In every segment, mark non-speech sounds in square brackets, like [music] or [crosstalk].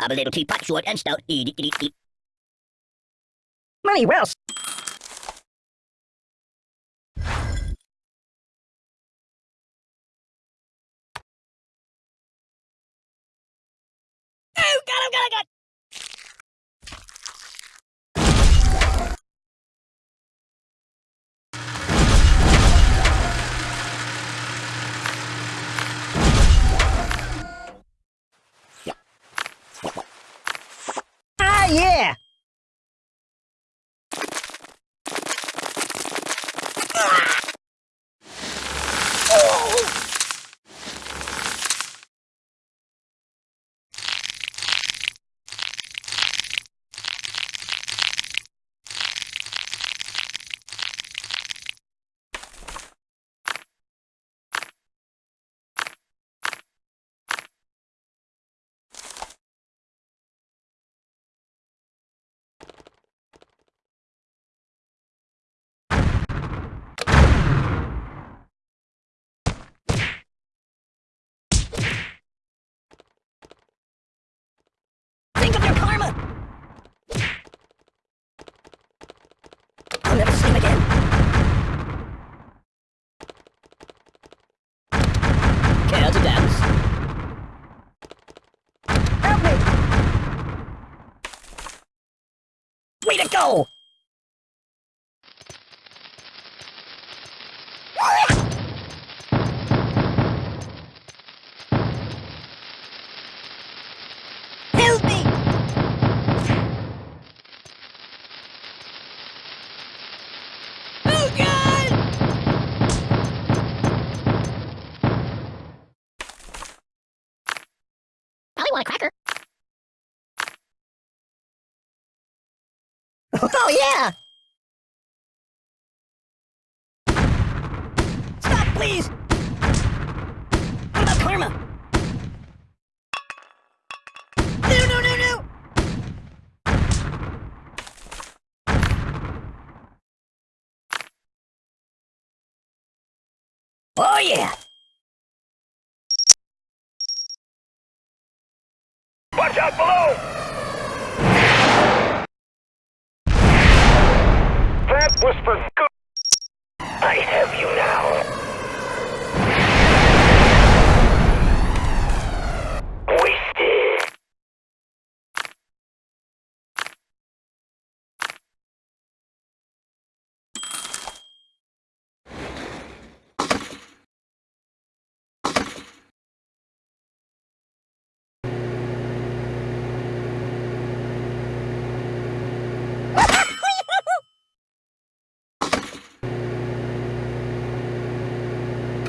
I'm a little teapot, short and stout. Money well s- Oh, got him, got him, got him. Ah, yeah! Think of your karma! I'll never sleep again. Care to dance? Help me! Way to go! Oh, oh, yeah! Stop, please! What about karma? No, no, no, no! Oh, yeah! Watch out below!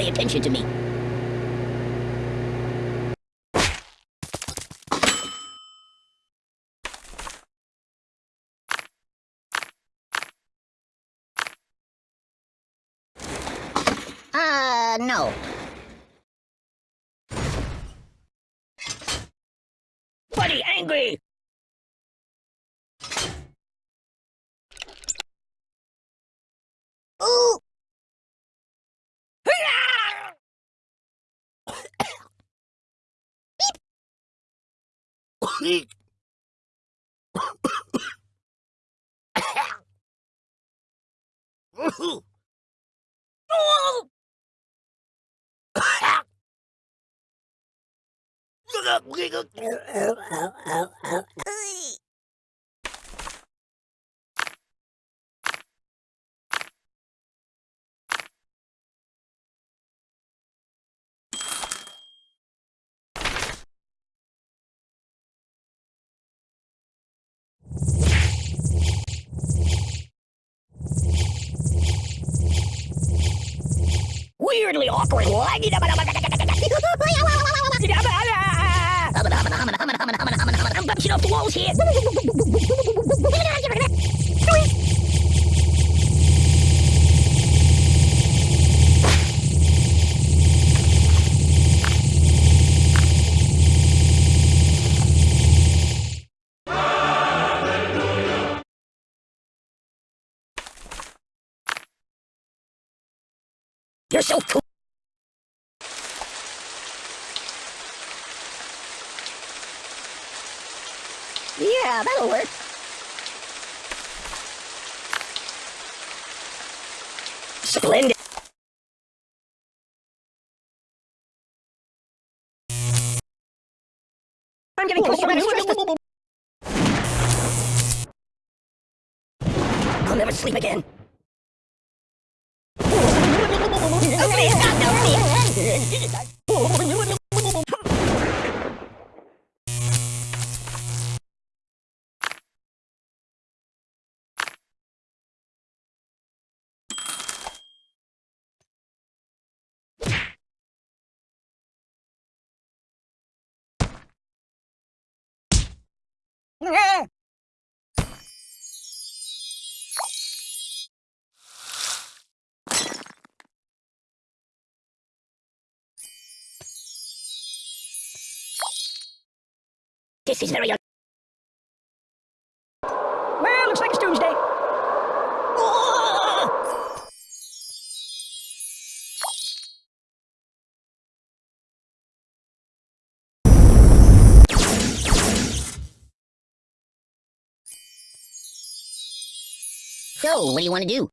Pay attention to me. Uh, no. Buddy, angry! Ooh! Krieg. Weirdly awkward. I'm bouncing off the walls here. Yeah, that'll work. Splendid. I'm getting close to. I'll never sleep again. Oh, please, God, This is very Well, looks like it's doomsday. So, what do you want to do?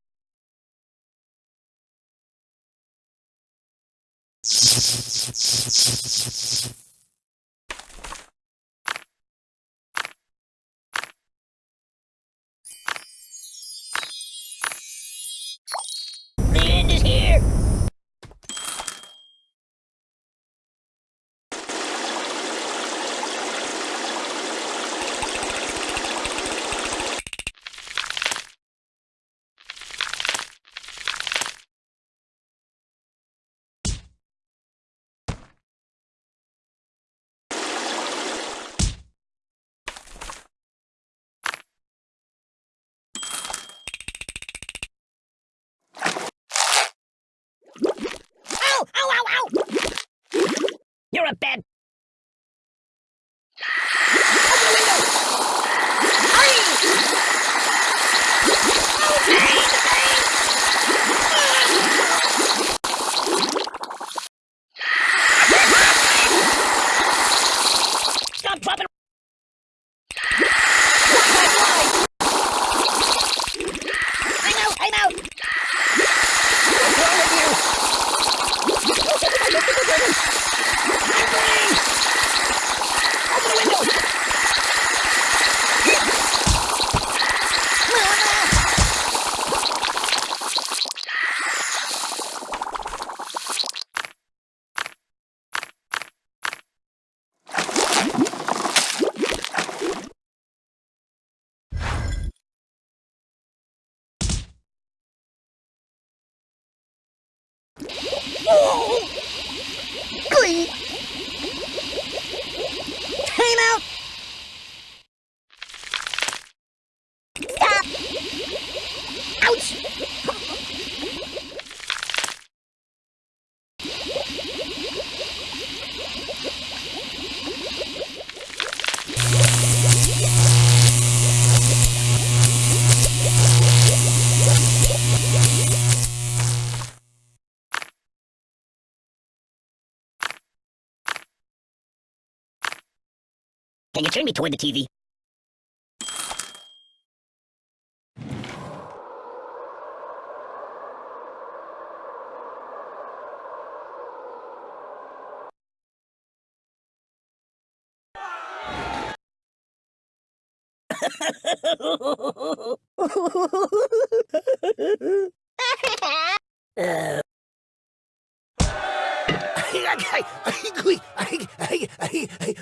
The end is here. Ow! Ow! Ow! Ow! You're a bad. Can you turn me toward the TV? uh,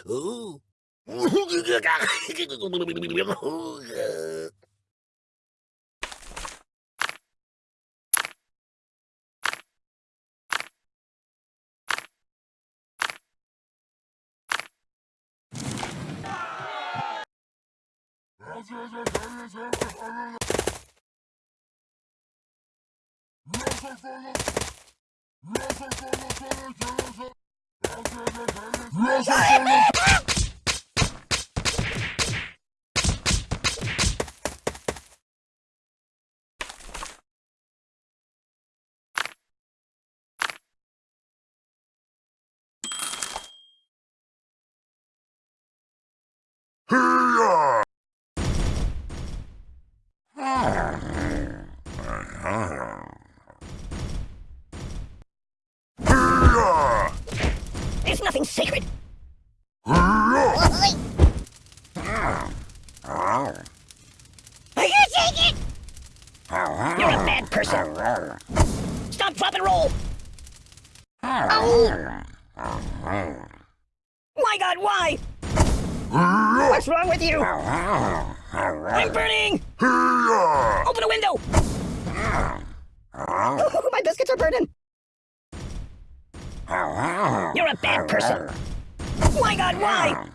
[laughs] Ooh. Yes, There's nothing sacred. Stop, drop, and roll! Oh. My god, why? What's wrong with you? I'm burning. Open a window. Oh, [laughs] my biscuits are burning. You're a bad person. My God, why?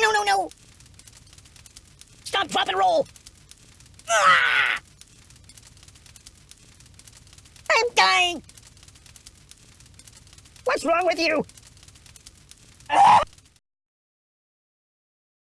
No, no, no! Stop, drop, and roll! Ah! I'm dying! What's wrong with you?